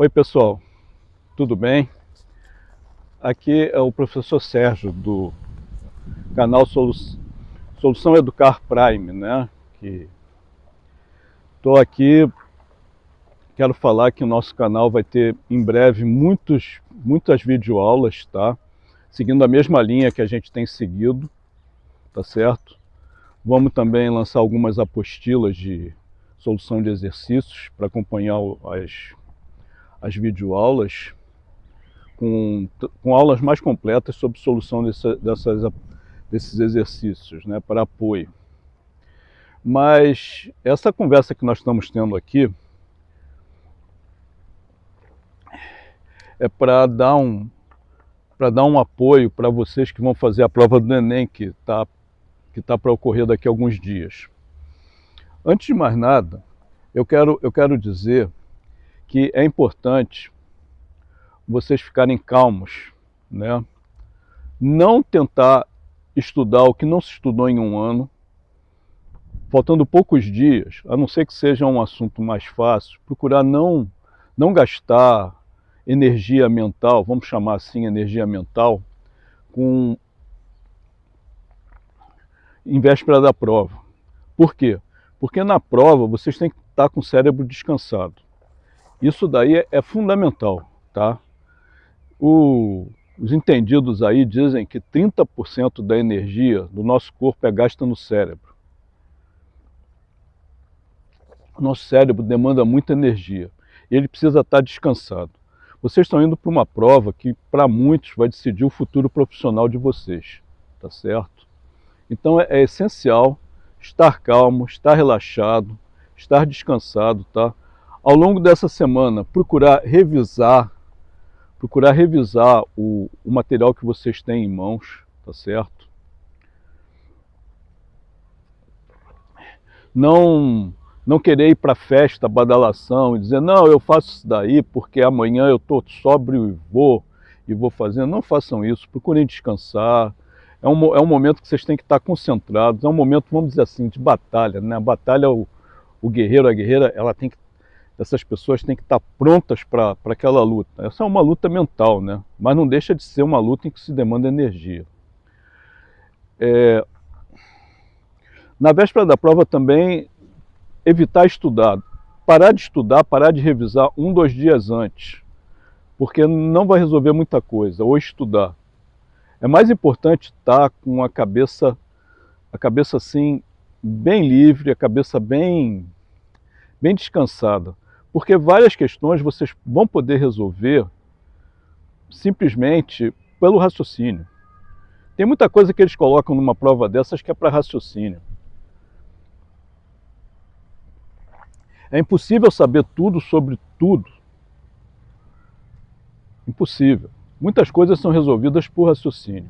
Oi pessoal, tudo bem? Aqui é o professor Sérgio do canal Solu Solução Educar Prime, né? Que estou aqui, quero falar que o nosso canal vai ter em breve muitos, muitas videoaulas, tá? Seguindo a mesma linha que a gente tem seguido, tá certo? Vamos também lançar algumas apostilas de solução de exercícios para acompanhar as, as videoaulas com, com aulas mais completas sobre solução dessa, dessas, desses exercícios, né, para apoio. Mas essa conversa que nós estamos tendo aqui é para dar um para dar um apoio para vocês que vão fazer a prova do Enem, que está que tá para ocorrer daqui a alguns dias. Antes de mais nada, eu quero, eu quero dizer que é importante vocês ficarem calmos, né? não tentar estudar o que não se estudou em um ano, faltando poucos dias, a não ser que seja um assunto mais fácil, procurar não, não gastar energia mental, vamos chamar assim energia mental, com em véspera da prova. Por quê? Porque na prova vocês têm que estar com o cérebro descansado. Isso daí é, fundamental, tá? O, os entendidos aí dizem que 30% da energia do nosso corpo é gasta no cérebro. Nosso cérebro demanda muita energia e ele precisa estar descansado. Vocês estão indo para uma prova que, para muitos, vai decidir o futuro profissional de vocês, tá certo? Então é, é essencial estar calmo, estar relaxado, estar descansado, tá? Ao longo dessa semana, procurar revisar, procurar revisar o, o material que vocês têm em mãos, tá certo? Não, não querer ir para festa, badalação e dizer, não, eu faço isso daí porque amanhã eu estou sóbrio e vou, e vou fazendo. Não façam isso, procurem descansar, é um, é um momento que vocês têm que estar concentrados, é um momento, vamos dizer assim, de batalha. Né? A batalha, o, o guerreiro, a guerreira, ela tem que, essas pessoas têm que estar prontas para aquela luta. Essa é uma luta mental, né? mas não deixa de ser uma luta em que se demanda energia. É, na véspera da prova também, evitar estudar. Parar de estudar, parar de revisar um, dois dias antes, porque não vai resolver muita coisa, ou estudar. É mais importante estar com a cabeça, a cabeça assim, bem livre, a cabeça bem, bem descansada. Porque várias questões vocês vão poder resolver simplesmente pelo raciocínio. Tem muita coisa que eles colocam numa prova dessas que é para raciocínio. É impossível saber tudo sobre tudo. Impossível. Muitas coisas são resolvidas por raciocínio.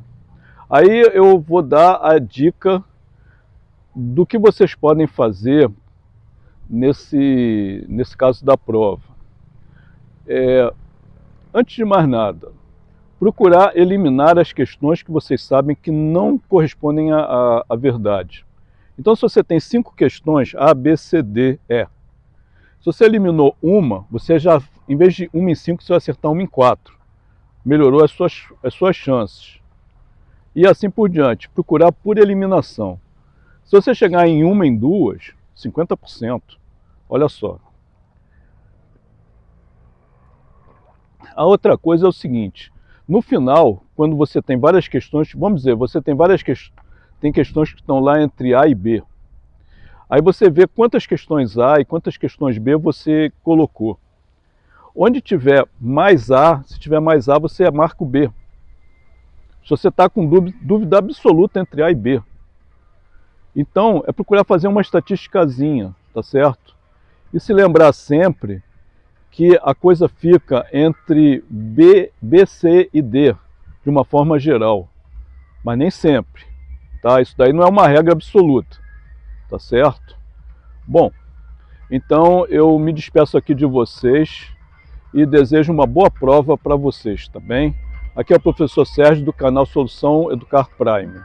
Aí eu vou dar a dica do que vocês podem fazer nesse, nesse caso da prova. É, antes de mais nada, procurar eliminar as questões que vocês sabem que não correspondem à, verdade. Então, se você tem cinco questões, A, B, C, D, E, se você eliminou uma, você já, em vez de uma em cinco, você vai acertar uma em quatro melhorou as suas, as suas chances. E assim por diante, procurar por eliminação. Se você chegar em uma, em duas, 50%. Olha só. A outra coisa é o seguinte, no final, quando você tem várias questões, vamos dizer, você tem várias questões, tem questões que estão lá entre A e B. Aí você vê quantas questões A e quantas questões B você colocou. Onde tiver mais A, se tiver mais A, você marca o B. Se você está com dúvida absoluta entre A e B. Então, é procurar fazer uma estatísticazinha, tá certo? E se lembrar sempre que a coisa fica entre B, B, C e D, de uma forma geral. Mas nem sempre, tá? Isso daí não é uma regra absoluta, tá certo? Bom, então eu me despeço aqui de vocês e desejo uma boa prova para vocês, tá bem? Aqui é o professor Sérgio do canal Solução Educar Prime.